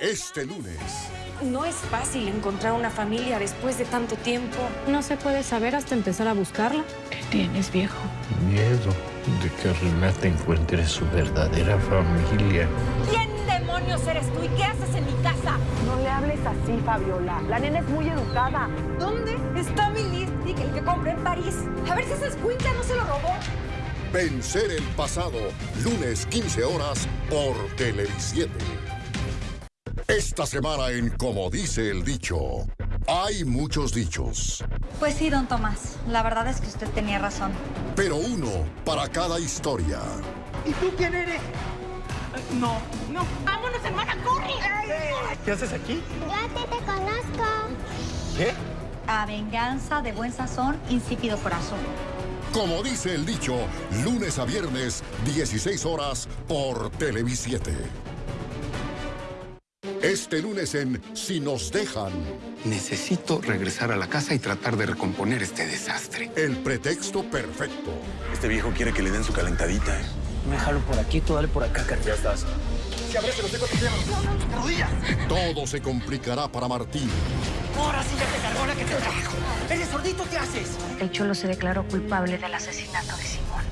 Este lunes. No es fácil encontrar una familia después de tanto tiempo. No se puede saber hasta empezar a buscarla. ¿Qué tienes, viejo? Miedo de que Renata encuentre su verdadera familia. ¿Quién demonios eres tú y qué haces en mi casa? No le hables así, Fabiola. La nena es muy educada. ¿Dónde está mi lipstick, el que compré en París? A ver si esa escuinta no se lo robó. Vencer el pasado. Lunes 15 horas por Televisiete. Esta semana en Como dice el dicho. Hay muchos dichos, Pues sí, don Tomás. La verdad es que usted tenía razón. pero uno para cada historia. ¿Y tú quién eres? No. No, vámonos, hermana, corre. ¿Qué haces aquí? Yo a ti te conozco. ¿Qué? A venganza de buen sazón, insípido corazón. Como dice el dicho, lunes a viernes, 16 horas por Televisiete. Este lunes en Si nos dejan, Necesito regresar a la casa y tratar de recomponer este desastre. el pretexto perfecto. Este viejo quiere que le den su calentadita, ¿eh? Me jalo por aquí, tú dale por acá, Carlos. Ya estás. Si abres los hijos, te No, no, rodillas. Todo se complicará para Martín. Ahora sí ya te cargó la que te trajo. ¿Eres sordito? ¿Qué haces? El Cholo se declaró culpable del asesinato de Simón.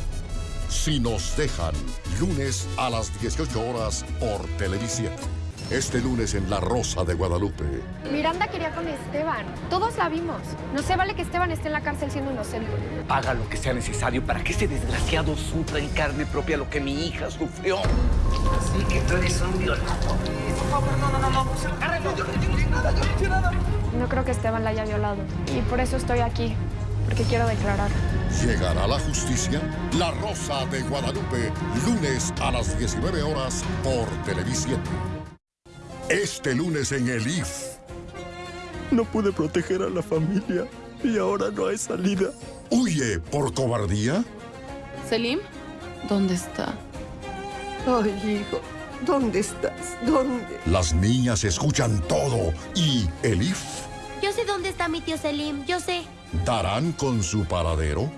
Si nos dejan, lunes a las 18 horas por Televisión. Este lunes en La Rosa de Guadalupe. Miranda quería con Esteban. Todos la vimos. No se vale que Esteban esté en la cárcel siendo inocente. Haga lo que sea necesario para que ese desgraciado sufra en carne propia lo que mi hija sufrió. Así que tú eres un violador. Por favor, no, no, no, no. Agárrenlo. Yo no hice nada, yo no hice nada. No creo que Esteban la haya violado. Y por eso estoy aquí. Porque quiero declarar. ¿Llegará la justicia? La Rosa de Guadalupe, lunes a las 19 horas por Televisión. Este lunes en el IF. No pude proteger a la familia y ahora no hay salida. ¿Huye por cobardía? ¿Selim? ¿Dónde está? Ay, hijo, ¿dónde estás? ¿Dónde? Las niñas escuchan todo y el IF Yo sé dónde está mi tío Selim. Yo sé. darán con su paradero.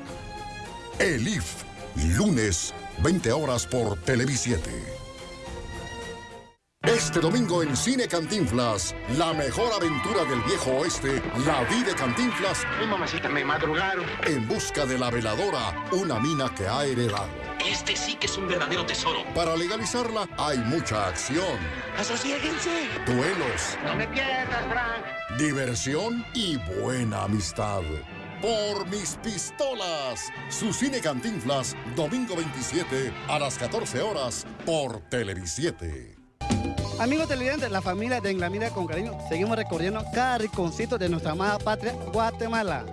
El IF, lunes, 20 horas por Televisiete. Este domingo en Cine Cantinflas, la mejor aventura del viejo oeste, la vida de Cantinflas Ay, mamacita, me madrugaron. en busca de la veladora, una mina que ha heredado. Este sí que es un verdadero tesoro. Para legalizarla hay mucha acción, ¡Asociéguense! duelos, No me pierdas, Frank. diversión y buena amistad. Por mis pistolas, su cine Cantinflas, domingo 27 a las 14 horas por Televisiete. Amigos televidentes, la familia de En la Mira con Cariño, seguimos recorriendo cada rinconcito de nuestra amada patria, Guatemala.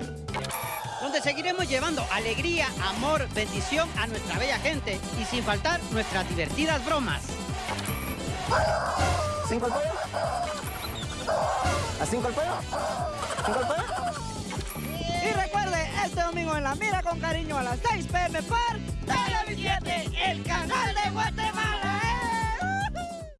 Donde seguiremos llevando alegría, amor, bendición a nuestra bella gente. Y sin faltar nuestras divertidas bromas. ¿Cinco al pollo? ¿A cinco al pollo? ¿Cinco al pollo? Y recuerde, este domingo en La Mira con Cariño a las 6 pm por Televisión, el canal de Guatemala.